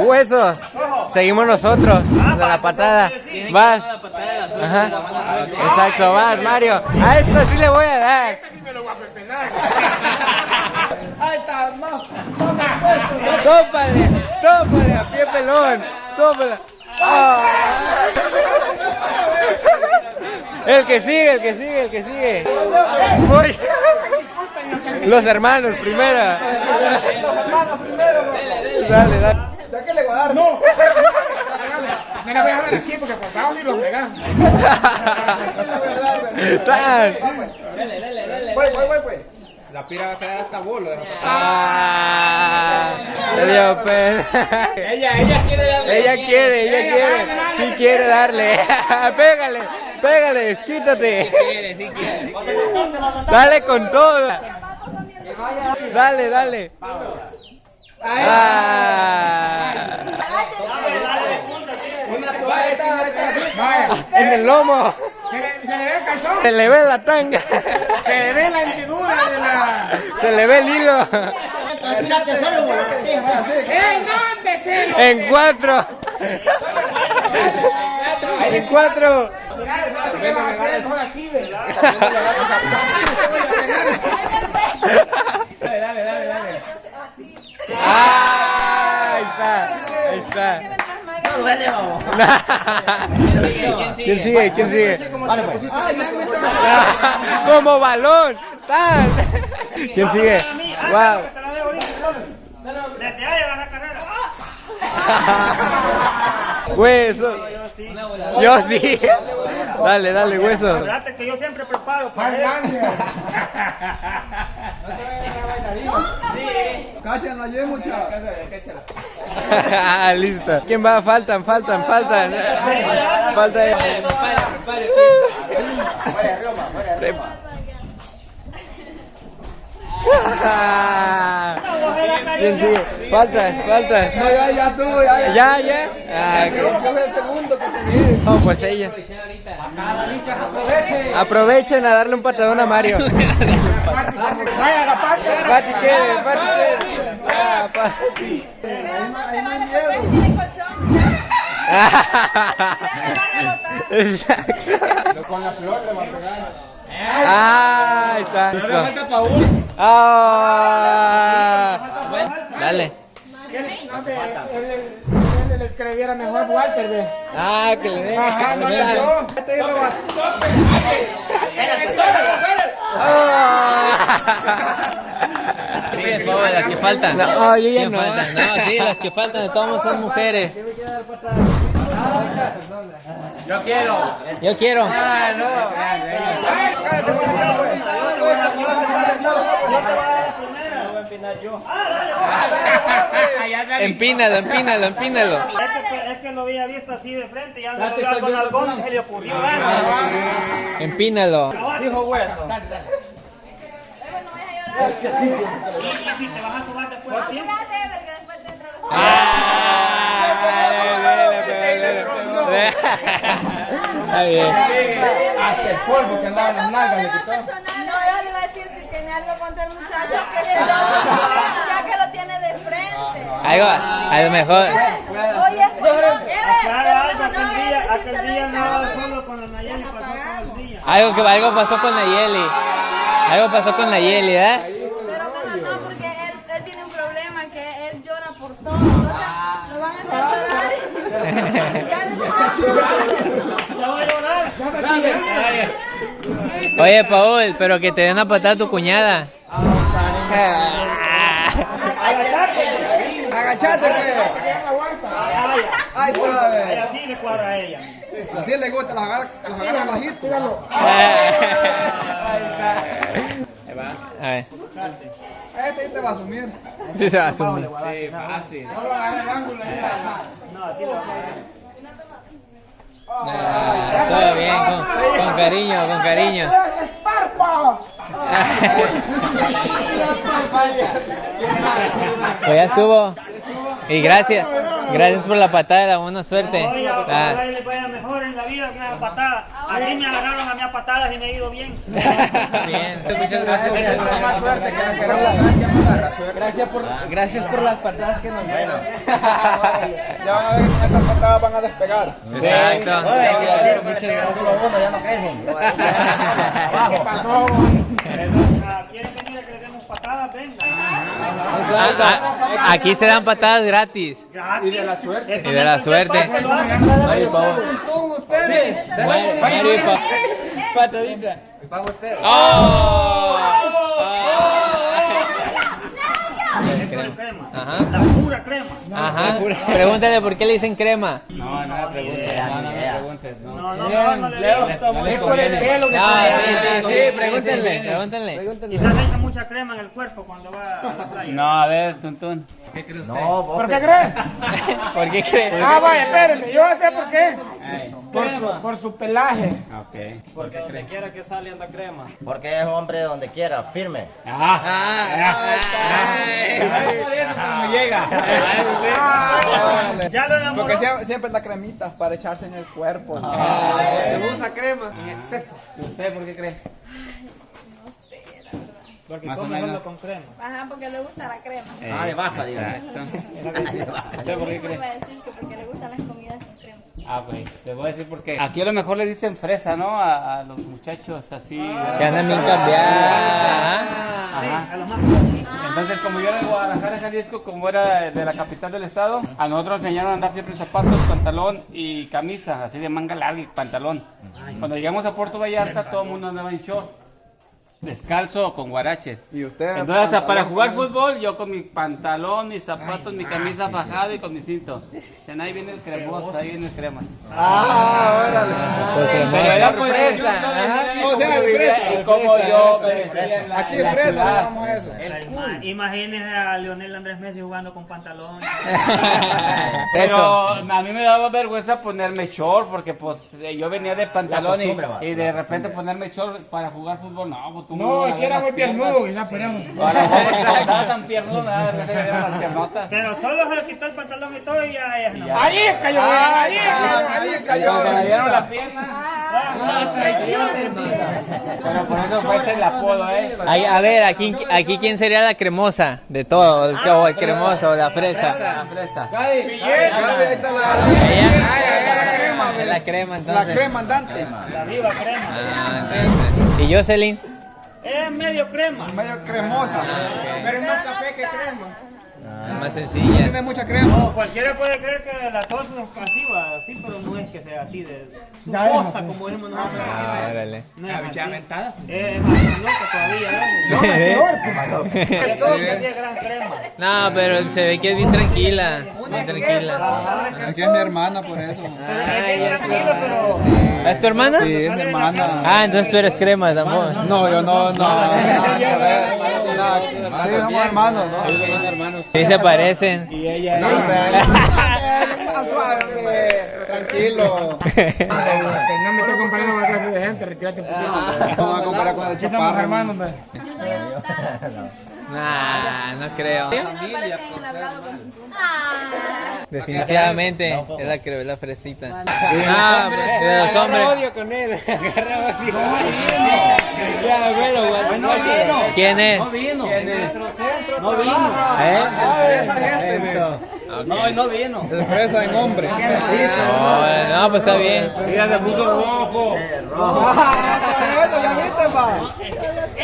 Huesos. Seguimos nosotros. De la patada. Vas. Ajá. Exacto, vas, Mario. A esto sí le voy a dar. Tópale, tópale, a pie pelón. Tópale. Ah. El que sigue, el que sigue, el que sigue. Voy. Los hermanos primero. Dale, dale. ¿Ya que le voy a dar? No. Me la voy a dar aquí porque por abajo ni los pegas. Tan. Voy, voy, voy, voy. La pira va a quedar hasta bolo. Ah, le dio pena. Ella, ella quiere darle. Ella quiere, ella quiere. Sí quiere darle. Pégale, pégale, quítate. Dale con todo. Dale, dale. Ah. En el lomo. Se le, ve el calzón. Se le ve la tanga. Se le ve la hendidura de la. Se le ve el hilo. En cuatro. En cuatro. No vas a hacer, mejor así, ve. Dale, dale, dale, dale. Ah, ahí está. Ahí está. ¿Quién sigue? ¿Quién sigue? Como balón. Tan. ¿Quién sigue? Wow. Desde ahí carrera. Hueso. Yo sí. Dale, dale, hueso. Fíjate que yo siempre preparo para él. Cacha, no ayude mucho. Listo. ¿Quién va? Faltan, faltan, faltan. Falta. ¿Quién sigue? Faltas, faltas. No, ya, ya tú, ya, ya. ¿Ya, ya? Ah, ok. Yo el segundo que tenía. No, pues ella. Aprovechen a darle un patadón a Mario. Vaya, la parte. Pati quiere, Pati quiere. Ah, Pati. Exacto. Con la flor le va a pegar. Ah, ahí está. Listo. Ah. Dale. No, que le diera mejor Walter, ve. Ah, que le dé. Ajá, no le dio. Ah. Sí, Pau, las que faltan. No, yo ya ¿Quién no. falta? No, sí, las que faltan de todos son mujeres. Yo quiero. Yo quiero. Ah, no. Empínalo, empínalo, empínalo. Es que, es que lo había visto así de frente y ya en algón, se le ocurrió. ¿eh? Empínalo. Dijo hueso. Y si te vas a sumar después. Está bien. Hasta el polvo que andaba en las nalgas le quitó. No, yo le iba a decir si tiene algo contra el muchacho que se lo ya que lo tiene de frente. Algo, a lo mejor. Oye, Claro, aquel día, aquel día no solo con la Nayeli, pasó todo el día. Algo que algo pasó con la Yeli. Algo pasó con la Yeli, ¿eh? Pero bueno, no, porque él, él tiene un problema que él llora por todo. Entonces, lo van a hacer llorar. Ya no Ya voy a llorar. Oye, Paul, pero que te den a patada a tu cuñada. Agachate. Ahí está, Ay, ve. así le cuadra a ella. Así le gusta, las agarra, las agarra bajito. A ver. Este te va a asumir. Sí, se va a asumir. No lo agarra el ángulo. No, así le cuadra. Ah, todo bien, con, con cariño, con cariño. Pues ya estuvo. Y gracias, gracias por la patada, buena suerte. Ah, la vida patada. Así me agarraron a mí a patadas y me he ido bien. Bien. Muchas gracias. Por, gracias por las patadas que nos dieron. Ya van a ver que estas patadas van a despegar. Exacto. ya no crecen ¿Quieren venir a que le demos patadas? Venga. Ah, ah, Aquí se dan patadas gratis. Y de la suerte. Y de la suerte. Mario, Pau. ustedes. Patadita. Usted. ¡Oh! crema. Ajá. La pura crema. Ajá. Pregúntale por qué le dicen crema. No, no me No, no. No. No, no, le digo. Es por el pelo que No, trae. sí, pregúntenle. Pregúntenle. Quizás echa mucha crema en el cuerpo cuando va a la playa. No, a ver, Tuntún. ¿Por No, vos. qué crees? ¿Por qué cree? Ah, vaya, espérenme, yo sé por qué. Por su, por su pelaje. Ok. Porque donde quiera que sale anda crema. Porque es hombre donde quiera, firme. Ya lo enamoró. Porque siempre, siempre da cremitas para echarse en el cuerpo. Se usa crema en exceso. ¿Usted por qué cree? Porque Más o menos. con crema. Ajá, porque le gusta la crema. Ah, de vaca, digo. ¿Usted por qué cree? iba a decir que porque le gustan las comidas con crema. Ah, güey, les voy a decir por qué. Aquí a lo mejor les dicen fresa, ¿no? A, a los muchachos así. Que andan bien Sí, Ajá. a los más Entonces, como yo era de Guadalajara, Jalisco, como era de la capital del estado, a nosotros nos enseñaron a andar siempre zapatos, pantalón y camisa, así de manga larga y pantalón. Cuando llegamos a Puerto Vallarta, todo el mundo andaba en short, descalzo o con guaraches. Y usted. Entonces, hasta para jugar fútbol, yo con mi pantalón, mis zapatos, mi camisa fajada y con mi cinto. Dicen, ahí viene el cremoso, ahí viene el cremas. Ah, órale. Pues Pero crema. era pues, fresa, O sea, vivía fresa, y como fresa, yo la- Aquí la fresa ciudad. no vamos a eso. Ma- Imagínese a Leonel Andrés Messi jugando con pantalón. Pero a mí me daba vergüenza ponerme short porque pues eh, yo venía de pantalón y, y de repente ponerme short para jugar fútbol, no, pues No, es que era muy piernudo, quizás podríamos. Para no estaba tan piernudo, me las piernotas. Pero solo se quitó el pantalón y todo y ya. Ahí cayó, ahí cayó, ahí cayó. Cuando me dieron la pierna, pero por eso fue ese el apodo, eh. A ver, aquí, aquí quién sería la cremosa de todo, el, o el cremoso o la fresa. La fresa. Gaby, ahí está la, crema, la crema la entonces. crema andante. La viva crema. Ah. ¿Y Jocelyn? Es medio crema. Medio cremosa. Pero es más café que crema. Es más sencilla. Tiene mucha crema. No, cualquiera puede creer que la tos es así, va, así, pero no es que sea así de Ya es tubosa, así. como decimos nosotros. Ah, órale. No es así. Es más loco todavía, ¿eh? Es todo que es gran crema. No, pero se ve que es bien tranquila. Bien tranquila. Aquí es mi hermana por eso. Pero es bien tranquilo, pero... ¿Es tu hermana? Sí, es mi hermana. Ah, entonces tú eres crema tampoco. No, yo no, no. Nada que ver. Nada que ver. Sí, somos hermanos, ¿no? Sí se parecen. Y ella No sé. Tranquilo. No me estoy comparando con la clase de gente, retírate un poquito. Vamos a comparar con chaparro. hermanos, Yo soy adoptada. Nah, no creo. No Ah. Definitivamente es la que la fresita. Ah, de los hombres. odio con él. Odio. Ya, bueno, bueno. ¿Quién es? no vino. No vino. ¿Eh? Esa gente, No, no vino. En hombre. No, no, pues está bien. Mira, le puso rojo. Eso, ya viste, pa.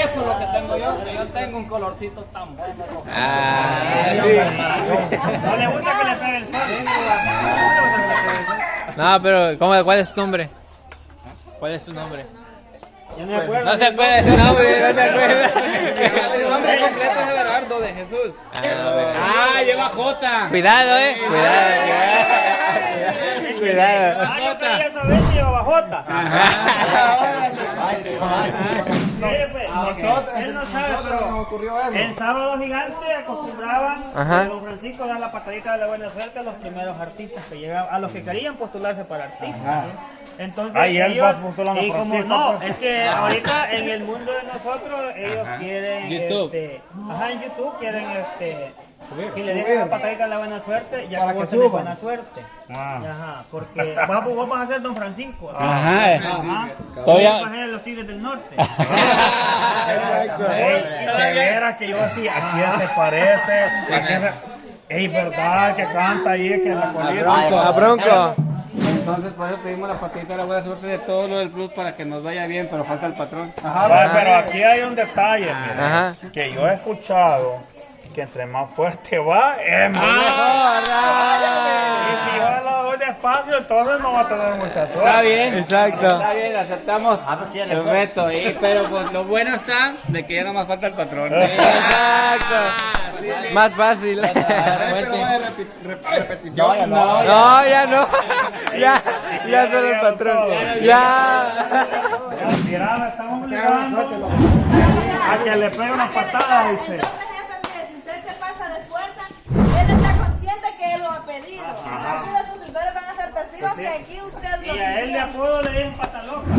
Eso es lo que tengo yo. que Yo tengo un colorcito tan bueno. Ah, No le gusta que le pegue el sol. no, pero ¿cómo, ¿cuál es tu nombre? ¿Cuál es tu nombre? Yo no me acuerdo. No se acuerda de tu nombre, no se acuerda. El nombre completo es Everardo de Jesús. Ah, Ah, lleva J. Cuidado, eh. Cuidado, cuidado. Ah, yo quería saber si llevaba Jota. Él no sabe, pero en Sábado Gigante acostumbraban a don Francisco dar la patadita de la buena suerte a los primeros artistas que llegaban, a los que querían postularse para artistas. Entonces, Ahí él ellos, va postulando y como no, pues. es que ahorita en el mundo de nosotros ellos quieren, YouTube. este, ajá, en YouTube quieren este Si le dejas la patadita de la buena suerte, ya Para que suban. buena suerte. Ah. Ajá, porque vos, vos vas a ser Don Francisco. Ajá. Ajá. Todavía- Vos vas a ser los Tigres del Norte. Ey, de veras que yo así, ¿a quién se parece? ¿A quién se... Ey, verdad, que canta ahí, que la colita. A Bronco. Entonces, por eso pedimos la patadita de la buena suerte de todo lo del plus para que nos vaya bien, pero falta el patrón. Va, pero aquí hay un detalle, mire, Ajá. que yo he escuchado que entre más fuerte va, es más Y si yo lo doy despacio, entonces no va a tener mucha suerte. Está bien. Exacto. Está bien, aceptamos el reto, ¿eh? pero pues lo bueno está de que ya no más falta el patrón. Exacto. Más fácil. Pero va de rep- repetición. No, No, ya no. Ya, ya solo el patrón. Ya. Mira, le estamos obligando a que le pegue una patada, dice. Entonces, jefe, mire, si usted se pasa de fuerza, él está consciente Aquí los suscriptores van a ser testigos que aquí usted lo Y a él de apodo le dicen pata loca.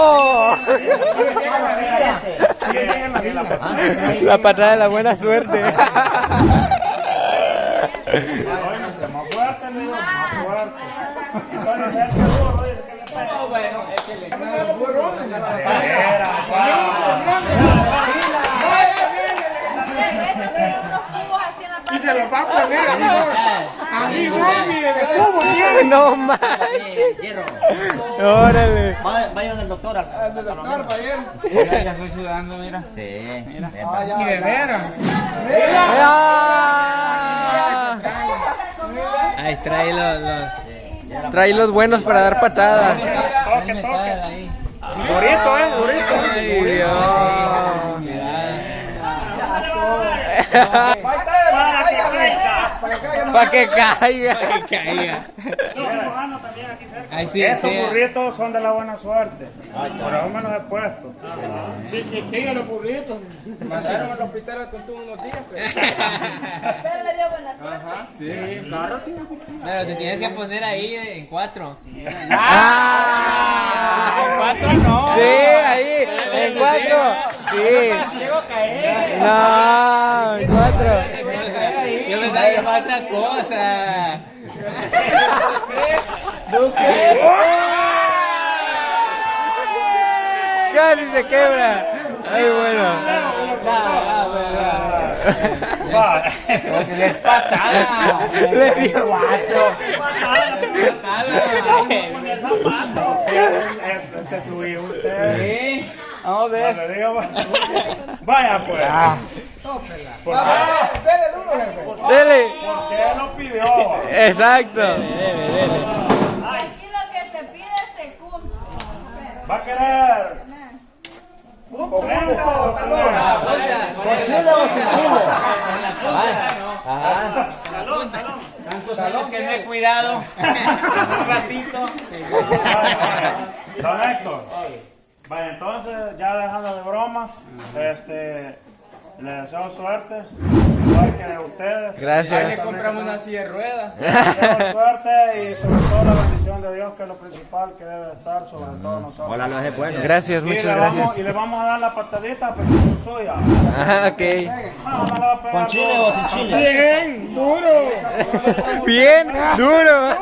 Oh. La patada de la buena suerte. Se lo va a poner, amigo. Amigo, mire, de cómo tiene. No manches. Órale. Vayan al doctor. Al doctor, ir. ya, estoy sudando, mira. Sí. Mira. Y de veras. Ah. Ahí trae los, los... Trae los buenos para dar patadas. Toque, toque. Durito, eh, durito. Ay, Dios. Caiga. Para que caiga. Para que caiga. Que también aquí cerca. Ahí sí, Estos sí. burritos son de la buena suerte. Por eso me los he puesto. Chiquitillos los burritos. Pero le dio buena suerte. Pero te tienes que poner ahí en cuatro. Ah. Cuatro no. Sí, ahí, en cuatro. Sí. No, en cuatro. Que era otra cosa. Casi se quebra. Ay, bueno. Es patada. Le dio subí usted. Sí. Vamos a No ver. Vaya pues. Porque Dele duro, jefe. Dele. él lo pidió. Exacto. Aquí lo que se pide se cumple. Va a querer. Con o? ¿Con chile o sin chile? Ajá. Tantos que me he cuidado. Un ratito. Don Héctor. Vaya, entonces, ya dejando de bromas, este, le deseo suerte, igual que ustedes. Gracias. compramos una silla de ruedas. Le deseo suerte y sobre todo la bendición de Dios, que es lo principal que debe estar sobre todos nosotros. Hola, lo es bueno. Gracias, Y muchas vamos, gracias. y le vamos a dar la patadita, pero es suya. Ajá, ok. Ah, no le va a pegar ¿Con chile o sin chile? Bien, duro. Bien, duro.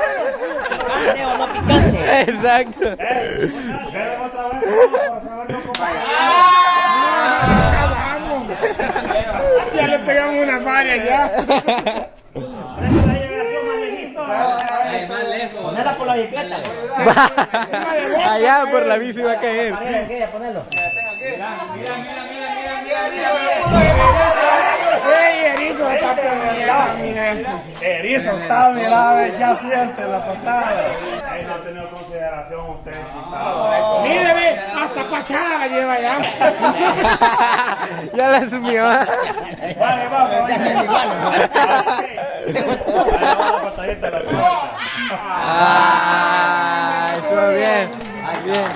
¿Picante o no picante? Exacto. Deben otra vez para saber cómo Ah. Ya le pegamos una varias ya. Ponela por la bicicleta. Allá por la bici va a caer. Ponela aquella, ponelo. Ey, erizo, está peleando. Erizo está, mira, ya siente la patada. Ahí no ha tenido consideración usted, quizás. Mire, ve, hasta pachada la lleva ya. Ya la asumió. Vale, vamos. Ah, estuvo bien. Bien.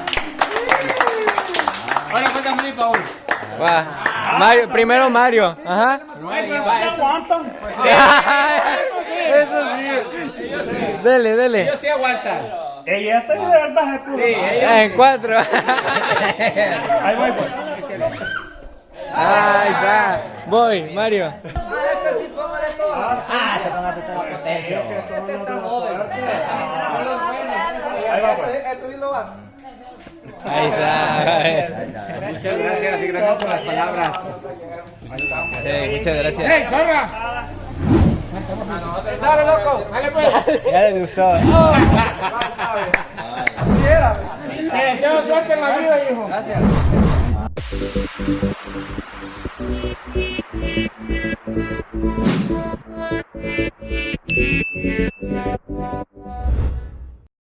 Ahora falta Mari Paul. Va. Mario, primero Mario. Ajá. ¿Qué aguantan? Eso sí. Dele, dele. Yo sí aguanta. Ey, este de verdad es puro. En cuatro. Ahí voy, pues. Ahí está. Voy, Mario. Ah, te pongaste toda la potencia. Ahí va pues. Ahí está. Ahí. Muchas gracias, gracias por las palabras. Muchas gracias. Zorra! ¡Dale, loco! ¡Dale, pues! Ya les gustó. Te deseo suerte en la vida, hijo. Gracias.